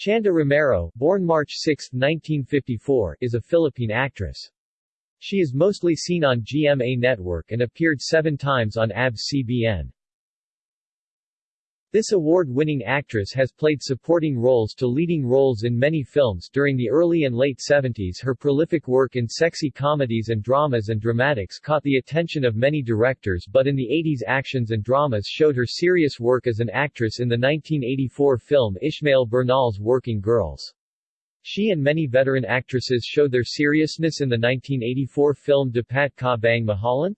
Chanda Romero, born March 6, 1954, is a Philippine actress. She is mostly seen on GMA Network and appeared seven times on ABS-CBN. This award-winning actress has played supporting roles to leading roles in many films during the early and late 70s. Her prolific work in sexy comedies and dramas and dramatics caught the attention of many directors but in the 80s actions and dramas showed her serious work as an actress in the 1984 film Ishmael Bernal's Working Girls. She and many veteran actresses showed their seriousness in the 1984 film Dapat Ka Bang Mahalin?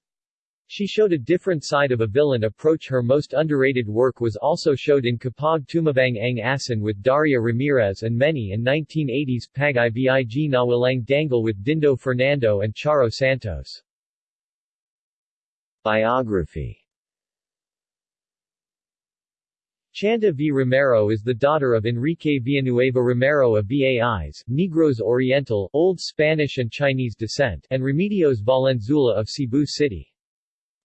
She showed a different side of a villain approach her most underrated work was also showed in Kapag Tumabang Ang Asin with Daria Ramirez and many in 1980s Pag Ibig Nawalang Dangal with Dindo Fernando and Charo Santos. Biography Chanda V. Romero is the daughter of Enrique Villanueva Romero of Bais, Negros Oriental, Old Spanish and Chinese descent, and Remedios Valenzuela of Cebu City.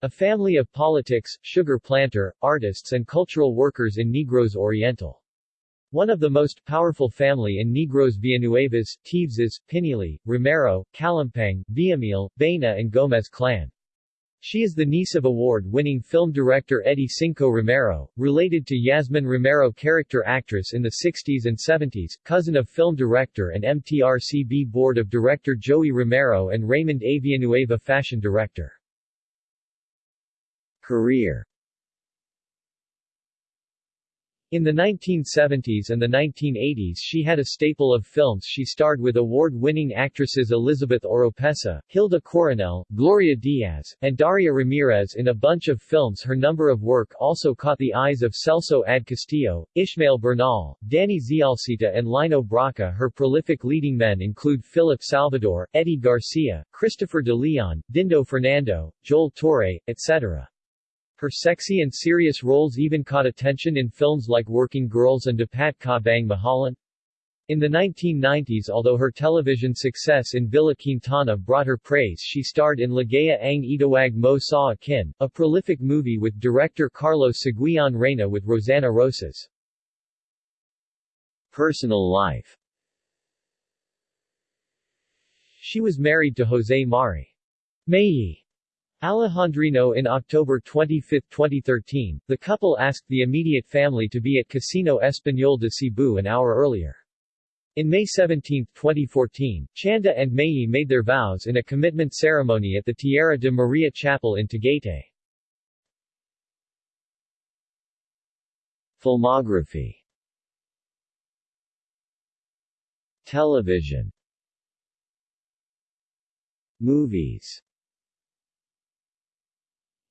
A family of politics, sugar planter, artists and cultural workers in Negros Oriental. One of the most powerful family in Negros Villanuevas, Teveses, Pinili, Romero, Calampang, Villamil, Baena and Gomez clan. She is the niece of award-winning film director Eddie Sinco Romero, related to Yasmin Romero character actress in the 60s and 70s, cousin of film director and MTRCB board of director Joey Romero and Raymond A. Villanueva fashion director. Career. In the 1970s and the 1980s she had a staple of films. She starred with award-winning actresses Elizabeth Oropesa, Hilda Coronel, Gloria Diaz, and Daria Ramirez. In a bunch of films her number of work also caught the eyes of Celso Ad Castillo, Ishmael Bernal, Danny Zialcita and Lino Brocka her prolific leading men include Philip Salvador, Eddie Garcia, Christopher de Leon, Dindo Fernando, Joel Torre, etc. Her sexy and serious roles even caught attention in films like Working Girls and Dapat Ka Bang Mahalin. In the 1990s although her television success in Villa Quintana brought her praise she starred in Ligaya ang Itawag Mo Sa Akin, a prolific movie with director Carlos Siguion Reyna with Rosanna Roces. Personal life She was married to Jose Mari. Mayi Alejandrino in October 25, 2013, the couple asked the immediate family to be at Casino Español de Cebu an hour earlier. In May 17, 2014, Chanda and Mayi made their vows in a commitment ceremony at the Tierra de Maria Chapel in Tagaytay. Filmography Television Movies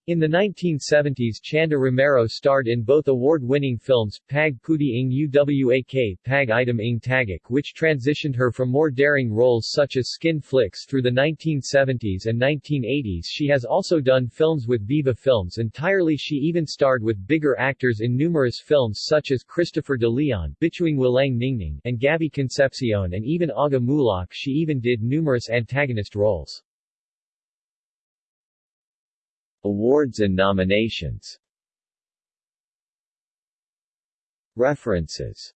in the 1970s Chanda Romero starred in both award-winning films, Pag Puti Ng Uwak Pag Itim Ng Tagak which transitioned her from more daring roles such as skin flicks through the 1970s and 1980s She has also done films with Viva Films entirely She even starred with bigger actors in numerous films such as Christopher de Leon Bituing Walang Ningning and Gabby Concepcion and even Aga Muhlach She even did numerous antagonist roles. Awards and nominations. References